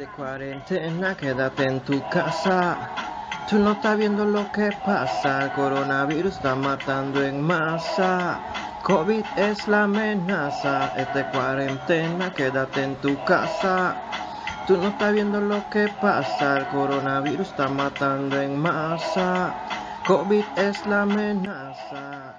De cuarentena, quédate en tu casa. Tú no estás viendo lo que pasa. El coronavirus está matando en masa. COVID es la amenaza. Es de cuarentena, quédate en tu casa. Tú no estás viendo lo que pasa. El coronavirus está matando en masa. COVID es la amenaza.